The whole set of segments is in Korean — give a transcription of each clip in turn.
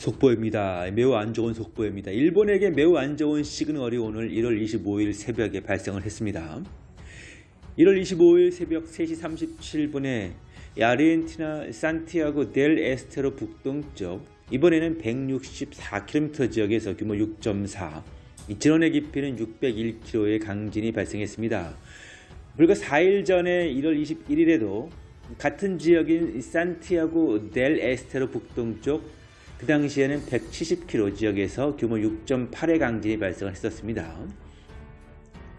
속보입니다. 매우 안 좋은 속보입니다. 일본에게 매우 안 좋은 시그널이 오늘 1월 25일 새벽에 발생을 했습니다. 1월 25일 새벽 3시 37분에 아르헨티나 산티아고 델 에스테로 북동쪽 이번에는 164km 지역에서 규모 6.4 진원의 깊이는 601km의 강진이 발생했습니다. 불과 4일 전에 1월 21일에도 같은 지역인 산티아고 델 에스테로 북동쪽 그 당시에는 170km 지역에서 규모 6.8의 강진이 발생을 했었습니다.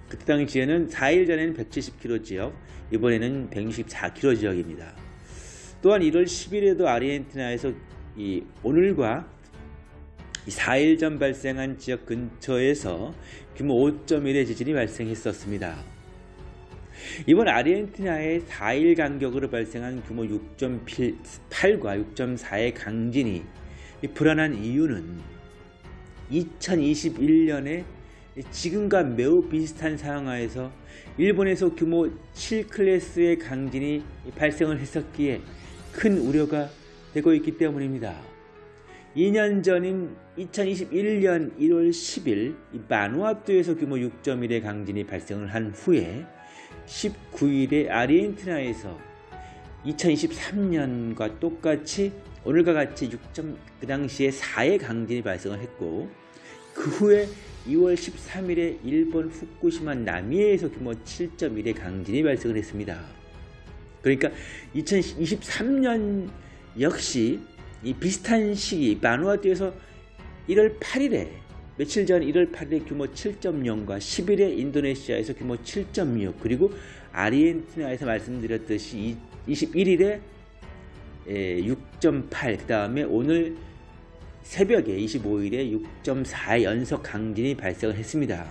그때 당시에는 4일 전에는 170km 지역, 이번에는 164km 지역입니다. 또한 1월 10일에도 아르헨티나에서 이 오늘과 4일 전 발생한 지역 근처에서 규모 5.1의 지진이 발생했었습니다. 이번 아르헨티나의 4일 간격으로 발생한 규모 6.8과 6.4의 강진이 불안한 이유는 2021년에 지금과 매우 비슷한 상황하에서 일본에서 규모 7클래스의 강진이 발생을 했었기에 큰 우려가 되고 있기 때문입니다. 2년 전인 2021년 1월 10일 마누아투에서 규모 6.1의 강진이 발생을 한 후에 19일에 아르헨티나에서 2023년과 똑같이 오늘과 같이 6점 그 당시에 4의 강진이 발생을 했고 그 후에 2월 13일에 일본 후쿠시마 남해에서 규모 7.1의 강진이 발생을 했습니다. 그러니까 2023년 역시 이 비슷한 시기 마누아투에서 1월 8일에 며칠 전 1월 8일에 규모 7.0과 10일에 인도네시아에서 규모 7.6 그리고 아르헨티나에서 말씀드렸듯이 21일에 6.8, 그 다음에 오늘 새벽에 25일에 6.4 연속 강진이 발생을 했습니다.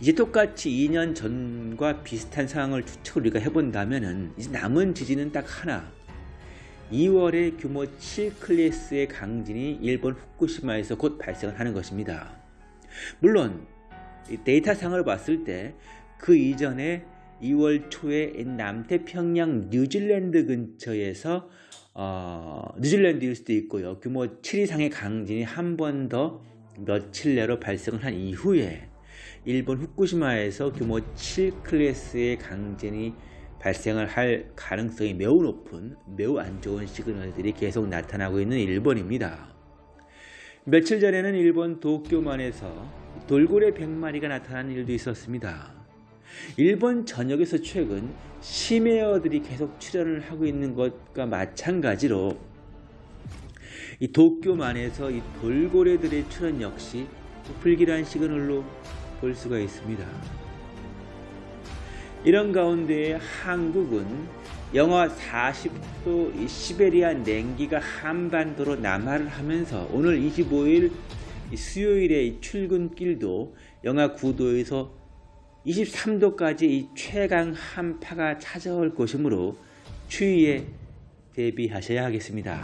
이제 똑같이 2년 전과 비슷한 상황을 추측을 우리가 해본다면 이제 남은 지진은 딱 하나 2월에 규모 7클래스의 강진이 일본 후쿠시마에서 곧 발생을 하는 것입니다. 물론 데이터상을 봤을 때 그 이전에 2월 초에 남태평양 뉴질랜드 근처에서 어, 뉴질랜드일 수도 있고요. 규모 7 이상의 강진이 한 번 더 며칠 내로 발생을 한 이후에 일본 후쿠시마에서 규모 7 클래스의 강진이 발생을 할 가능성이 매우 높은 매우 안 좋은 시그널들이 계속 나타나고 있는 일본입니다. 며칠 전에는 일본 도쿄만에서 돌고래 100마리가 나타난 일도 있었습니다. 일본 전역에서 최근 심해어들이 계속 출현을 하고 있는 것과 마찬가지로 이 도쿄만에서 이 돌고래들의 출현 역시 불길한 시그널로 볼 수가 있습니다. 이런 가운데 한국은 영하 40도 시베리아 냉기가 한반도로 남하를 하면서 오늘 25일 수요일의 출근길도 영하 9도에서 23도까지 이 최강 한파가 찾아올 것이므로 추위에 대비하셔야 하겠습니다.